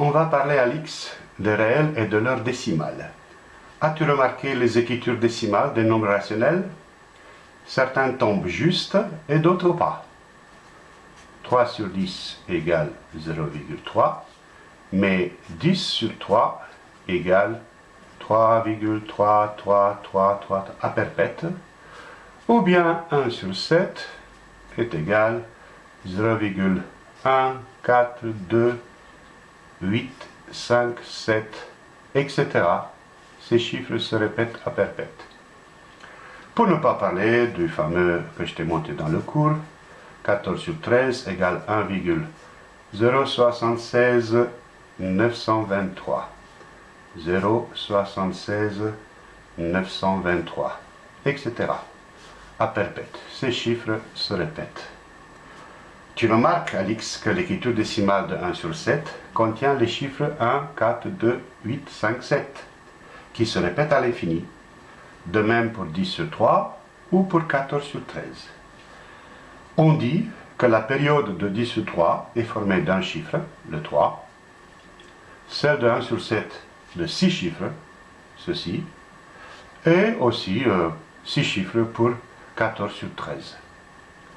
on va parler à l'X des réels et de leurs décimales. As-tu remarqué les écritures décimales des nombres rationnels? Certains tombent juste et d'autres pas. 3 sur 10 égale 0,3, mais 10 sur 3 égale 3,3333 à perpète, ou bien 1 sur 7 est égal 0,1, 4, 2, 8, 5, 7, etc. Ces chiffres se répètent à perpète. Pour ne pas parler du fameux que je t'ai monté dans le cours, 14 sur 13 égale 1,076 923. 076 923, etc. À perpète. Ces chiffres se répètent. Tu remarques, Alix, que l'écriture décimale de 1 sur 7 contient les chiffres 1, 4, 2, 8, 5, 7, qui se répètent à l'infini. De même pour 10 sur 3 ou pour 14 sur 13. On dit que la période de 10 sur 3 est formée d'un chiffre, le 3, celle de 1 sur 7 de 6 chiffres, ceci, et aussi 6 euh, chiffres pour 14 sur 13,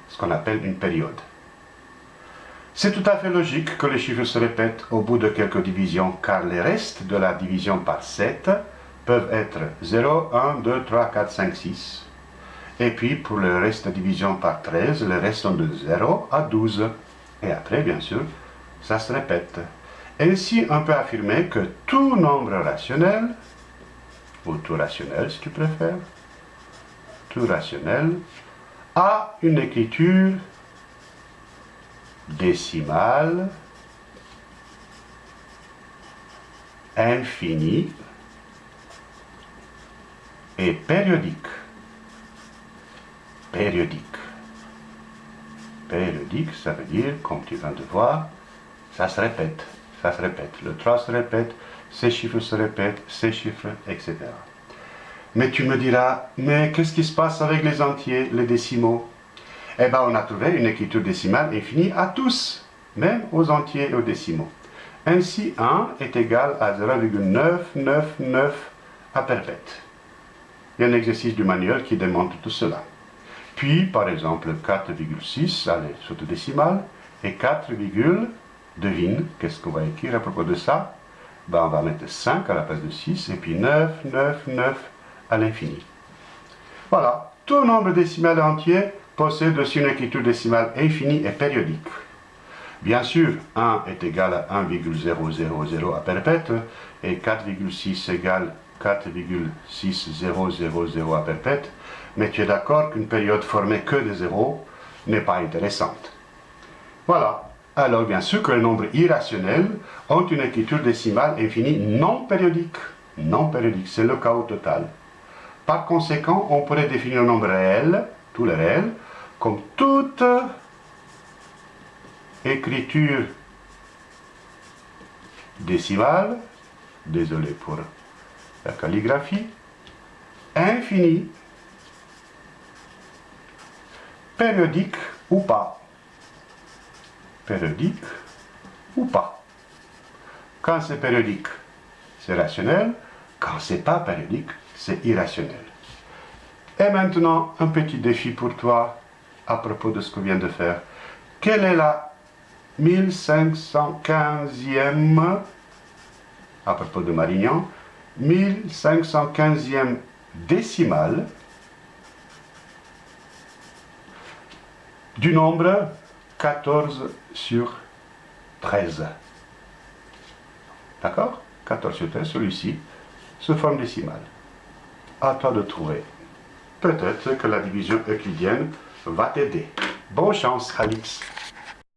ce qu'on appelle une période. C'est tout à fait logique que les chiffres se répètent au bout de quelques divisions, car les restes de la division par 7 peuvent être 0, 1, 2, 3, 4, 5, 6. Et puis, pour le reste de division par 13, les restes sont de 0 à 12. Et après, bien sûr, ça se répète. Ainsi, on peut affirmer que tout nombre rationnel, ou tout rationnel si tu préfères, tout rationnel, a une écriture décimale infinie et périodique. Périodique. Périodique, ça veut dire, comme tu viens de voir, ça se répète, ça se répète. Le 3 se répète, ces chiffres se répètent, ces chiffres, etc. Mais tu me diras, mais qu'est-ce qui se passe avec les entiers, les décimaux? Eh bien, on a trouvé une écriture décimale infinie à tous, même aux entiers et aux décimaux. Ainsi, 1 est égal à 0,999 à perpète. Il y a un exercice du manuel qui démontre tout cela. Puis, par exemple, 4,6, allez, sur le décimal, et 4, devine, qu'est-ce qu'on va écrire à propos de ça? Ben, On va mettre 5 à la place de 6, et puis 9, 9, 9 à l'infini. Voilà, tout nombre décimal entier possède aussi une écriture décimale infinie et périodique. Bien sûr, 1 est égal à 1,000 à perpète et 4,6 égale 4,6000 à perpète, mais tu es d'accord qu'une période formée que de zéros n'est pas intéressante. Voilà. Alors bien sûr que les nombres irrationnels ont une écriture décimale infinie non périodique. Non périodique, c'est le au total. Par conséquent, on pourrait définir un nombre réel, tous les réels, comme toute écriture décimale, désolé pour la calligraphie, infinie, périodique ou pas. Périodique ou pas. Quand c'est périodique, c'est rationnel. Quand c'est pas périodique, c'est irrationnel. Et maintenant, un petit défi pour toi à propos de ce qu'on vient de faire. Quelle est la 1515e, à propos de Marignan, 1515e décimale du nombre 14 sur 13. D'accord? 14 sur 13, celui-ci, se forme décimale. À toi de trouver. Peut-être que la division euclidienne va t'aider. Bonne chance, Alix.